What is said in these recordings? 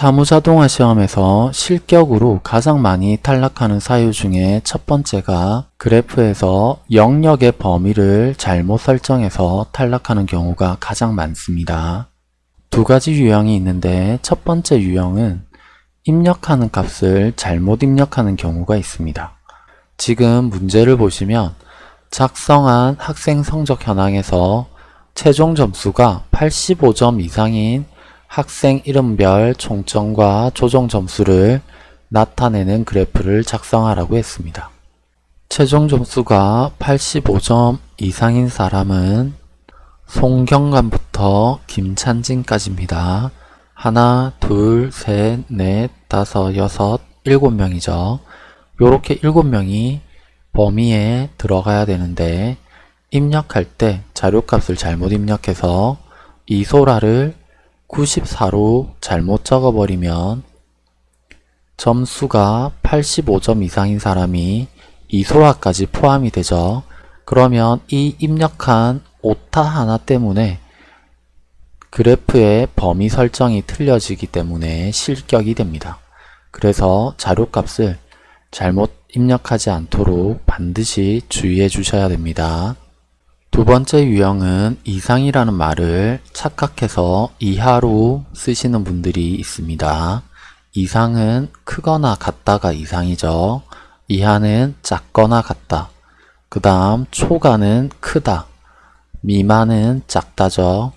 사무자동화 시험에서 실격으로 가장 많이 탈락하는 사유 중에 첫 번째가 그래프에서 영역의 범위를 잘못 설정해서 탈락하는 경우가 가장 많습니다. 두 가지 유형이 있는데 첫 번째 유형은 입력하는 값을 잘못 입력하는 경우가 있습니다. 지금 문제를 보시면 작성한 학생 성적 현황에서 최종 점수가 85점 이상인 학생 이름별 총점과 조정 점수를 나타내는 그래프를 작성하라고 했습니다. 최종 점수가 85점 이상인 사람은 송경감부터 김찬진까지입니다. 하나, 둘, 셋, 넷, 다섯, 여섯, 일곱 명이죠. 요렇게 일곱 명이 범위에 들어가야 되는데 입력할 때 자료값을 잘못 입력해서 이소라를 94로 잘못 적어버리면 점수가 85점 이상인 사람이 이소라까지 포함이 되죠. 그러면 이 입력한 오타 하나 때문에 그래프의 범위 설정이 틀려지기 때문에 실격이 됩니다. 그래서 자료값을 잘못 입력하지 않도록 반드시 주의해 주셔야 됩니다. 두 번째 유형은 이상이라는 말을 착각해서 이하로 쓰시는 분들이 있습니다. 이상은 크거나 같다가 이상이죠. 이하는 작거나 같다. 그 다음 초과는 크다. 미만은 작다죠.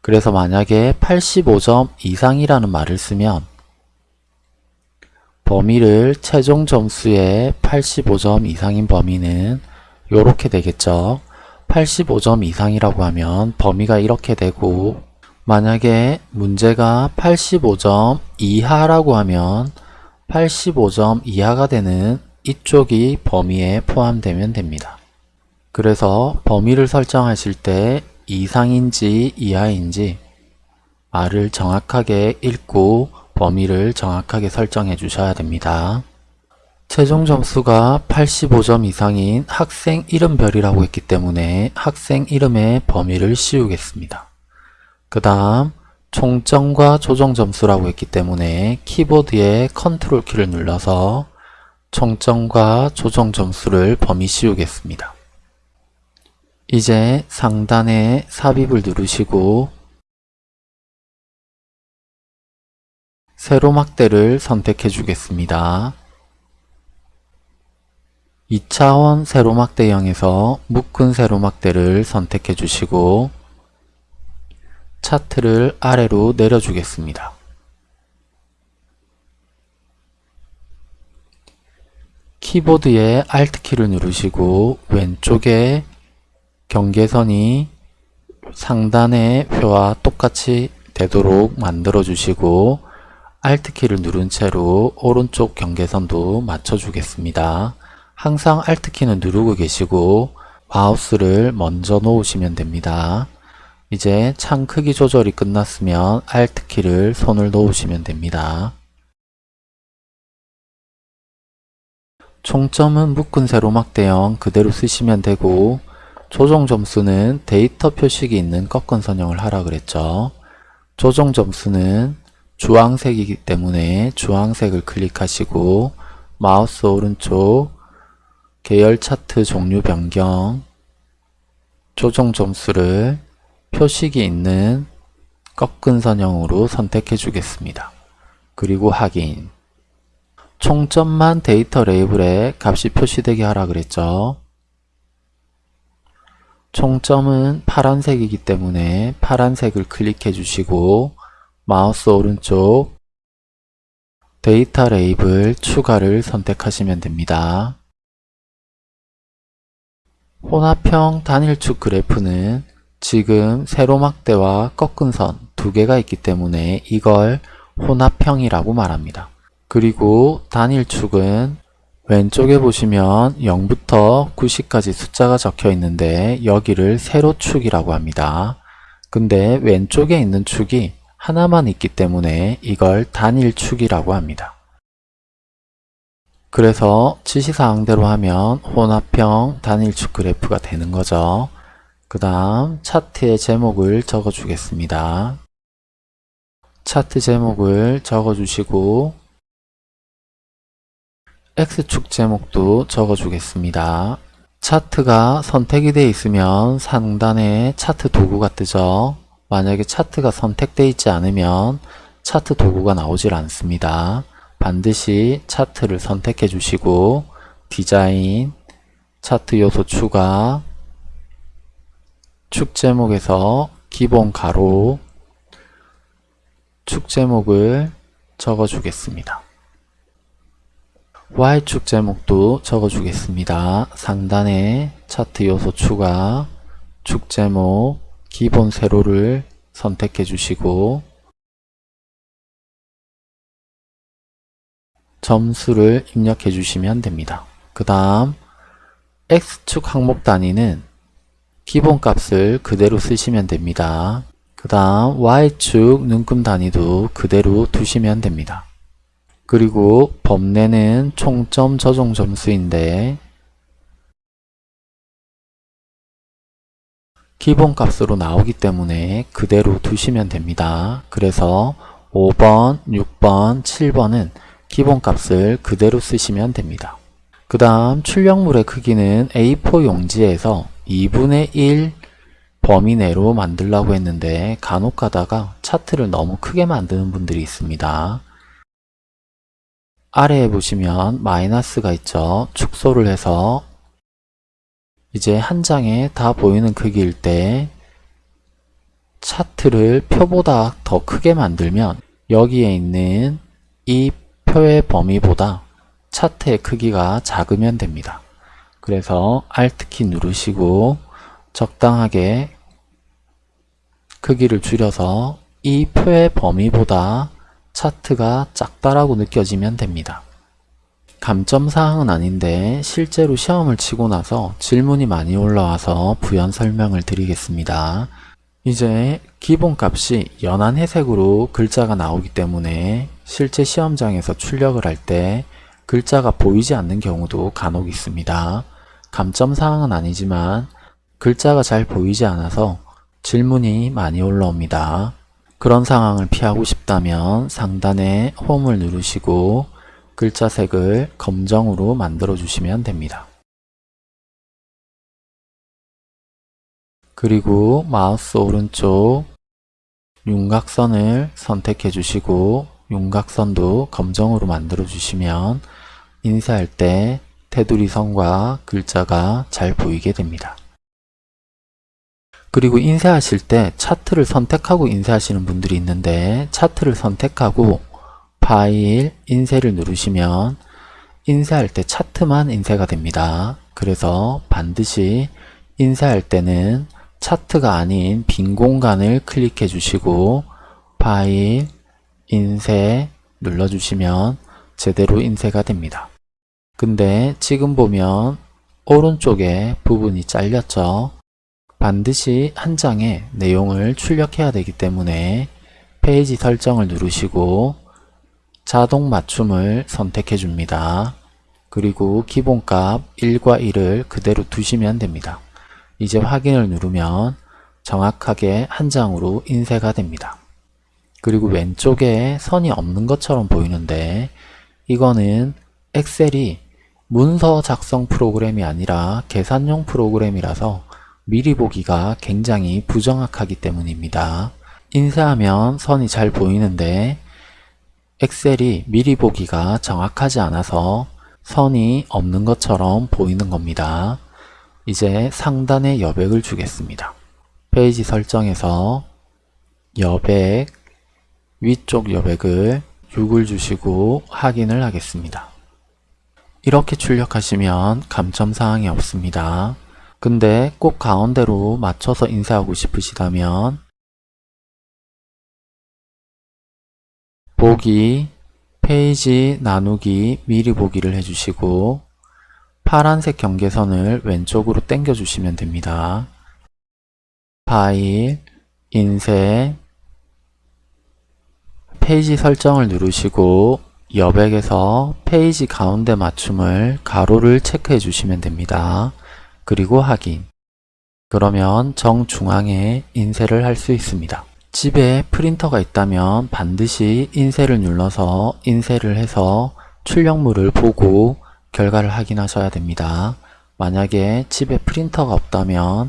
그래서 만약에 85점 이상이라는 말을 쓰면 범위를 최종 점수의 85점 이상인 범위는 이렇게 되겠죠. 85점 이상이라고 하면 범위가 이렇게 되고 만약에 문제가 85점 이하라고 하면 85점 이하가 되는 이쪽이 범위에 포함되면 됩니다. 그래서 범위를 설정하실 때 이상인지 이하인지 말을 정확하게 읽고 범위를 정확하게 설정해 주셔야 됩니다. 최종 점수가 85점 이상인 학생 이름별이라고 했기 때문에 학생 이름의 범위를 씌우겠습니다. 그 다음 총점과 조정 점수라고 했기 때문에 키보드의 컨트롤 키를 눌러서 총점과 조정 점수를 범위 씌우겠습니다. 이제 상단에 삽입을 누르시고 세로막대를 선택해 주겠습니다. 2차원 세로막 대형에서 묶은 세로막대를 선택해 주시고 차트를 아래로 내려주겠습니다. 키보드의 Alt키를 누르시고 왼쪽에 경계선이 상단의 표와 똑같이 되도록 만들어 주시고 Alt키를 누른 채로 오른쪽 경계선도 맞춰 주겠습니다. 항상 Alt키는 누르고 계시고 마우스를 먼저 놓으시면 됩니다. 이제 창 크기 조절이 끝났으면 Alt키를 손을 놓으시면 됩니다. 총점은 묶은 세로막 대형 그대로 쓰시면 되고 조정 점수는 데이터 표식이 있는 꺾은 선형을 하라 그랬죠. 조정 점수는 주황색이기 때문에 주황색을 클릭하시고 마우스 오른쪽 계열 차트 종류 변경 조정 점수를 표식이 있는 꺾은 선형으로 선택해 주겠습니다. 그리고 확인 총점만 데이터 레이블에 값이 표시되게 하라 그랬죠. 총점은 파란색이기 때문에 파란색을 클릭해 주시고 마우스 오른쪽 데이터 레이블 추가를 선택하시면 됩니다. 혼합형 단일축 그래프는 지금 세로막대와 꺾은 선 두 개가 있기 때문에 이걸 혼합형이라고 말합니다. 그리고 단일축은 왼쪽에 보시면 0부터 90까지 숫자가 적혀 있는데 여기를 세로축이라고 합니다. 근데 왼쪽에 있는 축이 하나만 있기 때문에 이걸 단일축이라고 합니다. 그래서 지시사항대로 하면 혼합형 단일축 그래프가 되는 거죠. 그 다음 차트의 제목을 적어 주겠습니다. 차트 제목을 적어 주시고 X축 제목도 적어 주겠습니다. 차트가 선택이 되어 있으면 상단에 차트 도구가 뜨죠. 만약에 차트가 선택되어 있지 않으면 차트 도구가 나오질 않습니다. 반드시 차트를 선택해 주시고 디자인, 차트 요소 추가, 축 제목에서 기본 가로, 축 제목을 적어 주겠습니다. Y축 제목도 적어 주겠습니다. 상단에 차트 요소 추가, 축 제목, 기본 세로를 선택해 주시고 점수를 입력해 주시면 됩니다. 그 다음 X축 항목 단위는 기본값을 그대로 쓰시면 됩니다. 그 다음 Y축 눈금 단위도 그대로 두시면 됩니다. 그리고 범례는 총점 저종 점수인데 기본값으로 나오기 때문에 그대로 두시면 됩니다. 그래서 5번, 6번, 7번은 기본값을 그대로 쓰시면 됩니다. 그 다음 출력물의 크기는 A4 용지에서 2분의 1 범위 내로 만들라고 했는데 간혹 가다가 차트를 너무 크게 만드는 분들이 있습니다. 아래에 보시면 마이너스가 있죠. 축소를 해서 이제 한 장에 다 보이는 크기일 때 차트를 표보다 더 크게 만들면 여기에 있는 이 표의 범위보다 차트의 크기가 작으면 됩니다. 그래서 Alt키 누르시고 적당하게 크기를 줄여서 이 표의 범위보다 차트가 작다라고 느껴지면 됩니다. 감점사항은 아닌데 실제로 시험을 치고 나서 질문이 많이 올라와서 부연 설명을 드리겠습니다. 이제 기본값이 연한 회색으로 글자가 나오기 때문에 실제 시험장에서 출력을 할 때 글자가 보이지 않는 경우도 간혹 있습니다. 감점 사항은 아니지만 글자가 잘 보이지 않아서 질문이 많이 올라옵니다. 그런 상황을 피하고 싶다면 상단에 홈을 누르시고 글자 색을 검정으로 만들어 주시면 됩니다. 그리고 마우스 오른쪽 윤곽선을 선택해 주시고 윤곽선도 검정으로 만들어 주시면 인쇄할 때 테두리 선과 글자가 잘 보이게 됩니다. 그리고 인쇄하실 때 차트를 선택하고 인쇄하시는 분들이 있는데 차트를 선택하고 파일, 인쇄를 누르시면 인쇄할 때 차트만 인쇄가 됩니다. 그래서 반드시 인쇄할 때는 차트가 아닌 빈 공간을 클릭해 주시고 파일, 인쇄 눌러주시면 제대로 인쇄가 됩니다. 근데 지금 보면 오른쪽에 부분이 잘렸죠. 반드시 한 장에 내용을 출력해야 되기 때문에 페이지 설정을 누르시고 자동 맞춤을 선택해 줍니다. 그리고 기본값 1과 1을 그대로 두시면 됩니다. 이제 확인을 누르면 정확하게 한 장으로 인쇄가 됩니다. 그리고 왼쪽에 선이 없는 것처럼 보이는데 이거는 엑셀이 문서 작성 프로그램이 아니라 계산용 프로그램이라서 미리 보기가 굉장히 부정확하기 때문입니다. 인쇄하면 선이 잘 보이는데 엑셀이 미리 보기가 정확하지 않아서 선이 없는 것처럼 보이는 겁니다. 이제 상단에 여백을 주겠습니다. 페이지 설정에서 여백, 위쪽 여백을 6을 주시고 확인을 하겠습니다. 이렇게 출력하시면 감점사항이 없습니다. 근데 꼭 가운데로 맞춰서 인쇄하고 싶으시다면 보기, 페이지 나누기, 미리 보기를 해주시고 파란색 경계선을 왼쪽으로 당겨 주시면 됩니다. 파일, 인쇄, 페이지 설정을 누르시고 여백에서 페이지 가운데 맞춤을 가로를 체크해 주시면 됩니다. 그리고 확인. 그러면 정중앙에 인쇄를 할 수 있습니다. 집에 프린터가 있다면 반드시 인쇄를 눌러서 인쇄를 해서 출력물을 보고 결과를 확인하셔야 됩니다. 만약에 집에 프린터가 없다면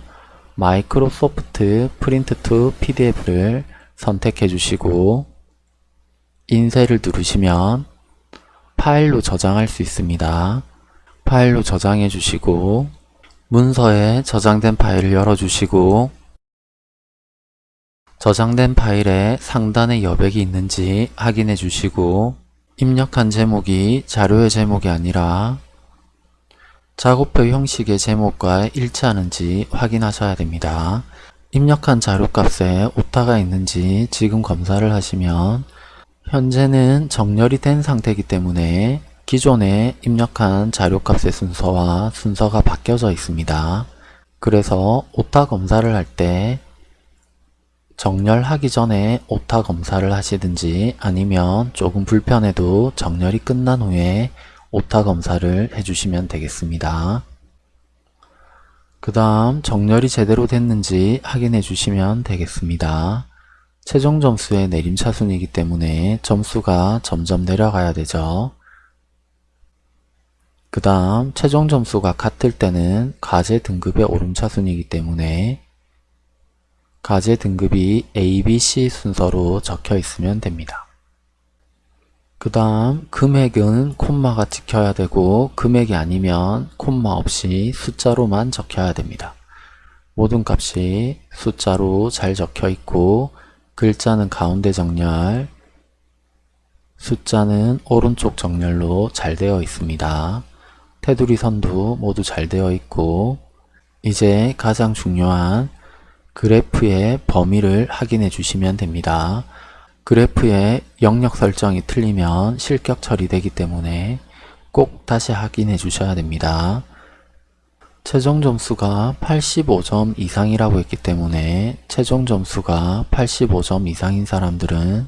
Microsoft Print to PDF를 선택해 주시고 인쇄를 누르시면 파일로 저장할 수 있습니다. 파일로 저장해 주시고 문서에 저장된 파일을 열어 주시고 저장된 파일에 상단에 여백이 있는지 확인해 주시고 입력한 제목이 자료의 제목이 아니라 작업표 형식의 제목과 일치하는지 확인하셔야 됩니다. 입력한 자료값에 오타가 있는지 지금 검사를 하시면 현재는 정렬이 된 상태이기 때문에 기존에 입력한 자료값의 순서와 순서가 바뀌어져 있습니다. 그래서 오타 검사를 할 때 정렬하기 전에 오타 검사를 하시든지 아니면 조금 불편해도 정렬이 끝난 후에 오타 검사를 해주시면 되겠습니다. 그 다음 정렬이 제대로 됐는지 확인해 주시면 되겠습니다. 최종 점수의 내림차순이기 때문에 점수가 점점 내려가야 되죠. 그 다음 최종 점수가 같을 때는 과제 등급의 오름차순이기 때문에 과제 등급이 A, B, C 순서로 적혀 있으면 됩니다. 그 다음 금액은 콤마가 찍혀야 되고 금액이 아니면 콤마 없이 숫자로만 적혀야 됩니다. 모든 값이 숫자로 잘 적혀 있고 글자는 가운데 정렬, 숫자는 오른쪽 정렬로 잘 되어 있습니다. 테두리 선도 모두 잘 되어 있고 이제 가장 중요한 그래프의 범위를 확인해 주시면 됩니다. 그래프의 영역 설정이 틀리면 실격 처리되기 때문에 꼭 다시 확인해 주셔야 됩니다. 최종 점수가 85점 이상이라고 했기 때문에 최종 점수가 85점 이상인 사람들은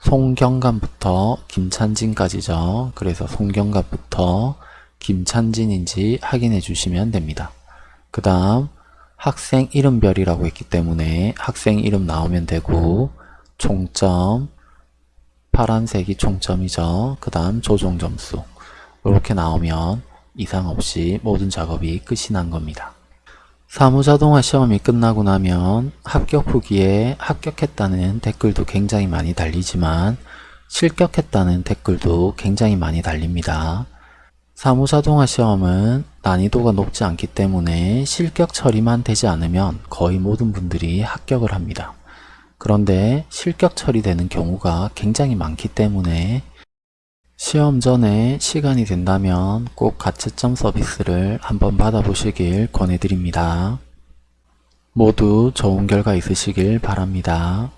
송경감부터 김찬진까지죠. 그래서 송경감부터 김찬진인지 확인해 주시면 됩니다. 그 다음 학생 이름별이라고 했기 때문에 학생 이름 나오면 되고 총점 파란색이 총점이죠. 그 다음 조종 점수 이렇게 나오면 이상 없이 모든 작업이 끝이 난 겁니다. 사무자동화 시험이 끝나고 나면 합격 후기에 합격했다는 댓글도 굉장히 많이 달리지만 실격했다는 댓글도 굉장히 많이 달립니다. 사무자동화 시험은 난이도가 높지 않기 때문에 실격 처리만 되지 않으면 거의 모든 분들이 합격을 합니다. 그런데 실격 처리되는 경우가 굉장히 많기 때문에 시험 전에 시간이 된다면 꼭 가채점 서비스를 한번 받아보시길 권해드립니다. 모두 좋은 결과 있으시길 바랍니다.